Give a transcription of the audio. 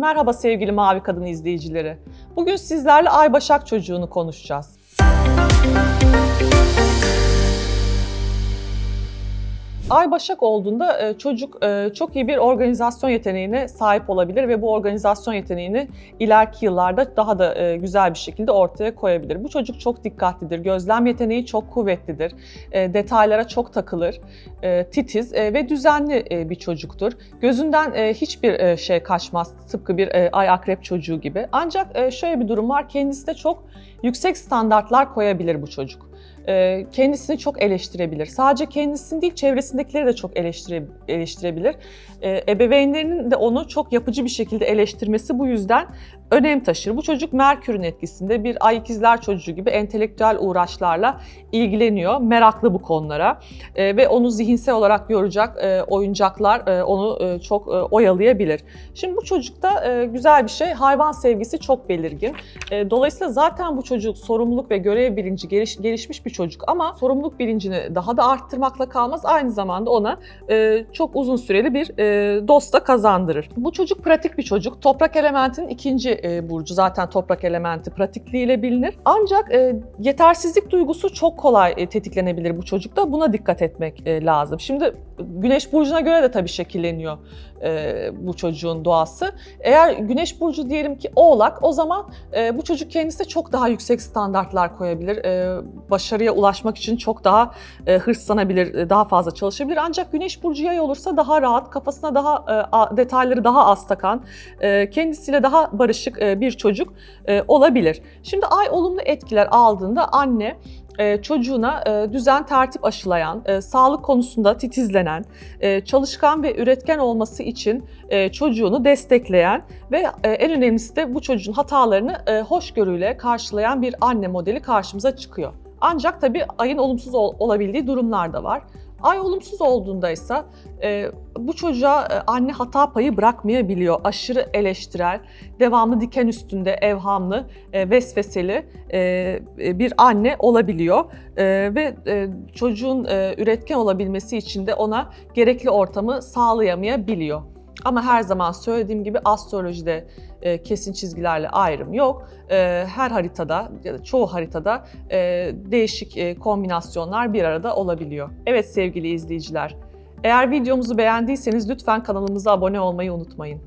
Merhaba sevgili Mavi Kadın izleyicileri. Bugün sizlerle Ay Başak çocuğunu konuşacağız. Ay Başak olduğunda e, çocuk e, çok iyi bir organizasyon yeteneğine sahip olabilir ve bu organizasyon yeteneğini ileriki yıllarda daha da e, güzel bir şekilde ortaya koyabilir. Bu çocuk çok dikkatlidir, gözlem yeteneği çok kuvvetlidir, detaylara çok takılır, titiz ve düzenli bir çocuktur. Gözünden hiçbir şey kaçmaz tıpkı bir ay akrep çocuğu gibi. Ancak şöyle bir durum var, kendisi de çok yüksek standartlar koyabilir bu çocuk kendisini çok eleştirebilir. Sadece kendisini değil çevresindekileri de çok eleştire, eleştirebilir. E, ebeveynlerinin de onu çok yapıcı bir şekilde eleştirmesi bu yüzden önem taşır. Bu çocuk Merkür'ün etkisinde bir ay ikizler çocuğu gibi entelektüel uğraşlarla ilgileniyor, meraklı bu konulara e, ve onu zihinsel olarak e, oyuncaklar e, onu e, çok e, oyalayabilir. Şimdi bu çocukta e, güzel bir şey, hayvan sevgisi çok belirgin. E, dolayısıyla zaten bu çocuk sorumluluk ve görev bilinci geliş, gelişmiş bir çocuk ama sorumluluk bilincini daha da arttırmakla kalmaz, aynı zamanda ona e, çok uzun süreli bir e, dost kazandırır. Bu çocuk pratik bir çocuk, toprak elementinin ikinci e, burcu zaten toprak elementi pratikliğiyle bilinir. Ancak e, yetersizlik duygusu çok kolay e, tetiklenebilir bu çocukta. Buna dikkat etmek e, lazım. Şimdi güneş burcuna göre de tabii şekilleniyor e, bu çocuğun doğası. Eğer güneş burcu diyelim ki oğlak o zaman e, bu çocuk kendisi çok daha yüksek standartlar koyabilir. E, başarıya ulaşmak için çok daha e, hırslanabilir, e, daha fazla çalışabilir. Ancak güneş burcu yay olursa daha rahat, kafasına daha e, detayları daha az takan, e, kendisiyle daha barışık e, bir çocuk e, olabilir. Şimdi ay olumlu etkiler aldığında anne çocuğuna e, düzen tertip aşılayan, e, sağlık konusunda titizlenen, çalışkan ve üretken olması için çocuğunu destekleyen ve en önemlisi de bu çocuğun hatalarını hoşgörüyle karşılayan bir anne modeli karşımıza çıkıyor. Ancak tabii ayın olumsuz olabildiği durumlar da var. Ay olumsuz olduğunda ise e, bu çocuğa e, anne hata payı bırakmayabiliyor. Aşırı eleştirel, devamlı diken üstünde, evhamlı, e, vesveseli e, bir anne olabiliyor. E, ve e, çocuğun e, üretken olabilmesi için de ona gerekli ortamı sağlayamayabiliyor. Ama her zaman söylediğim gibi astrolojide e, kesin çizgilerle ayrım yok. E, her haritada ya da çoğu haritada e, değişik e, kombinasyonlar bir arada olabiliyor. Evet sevgili izleyiciler, eğer videomuzu beğendiyseniz lütfen kanalımıza abone olmayı unutmayın.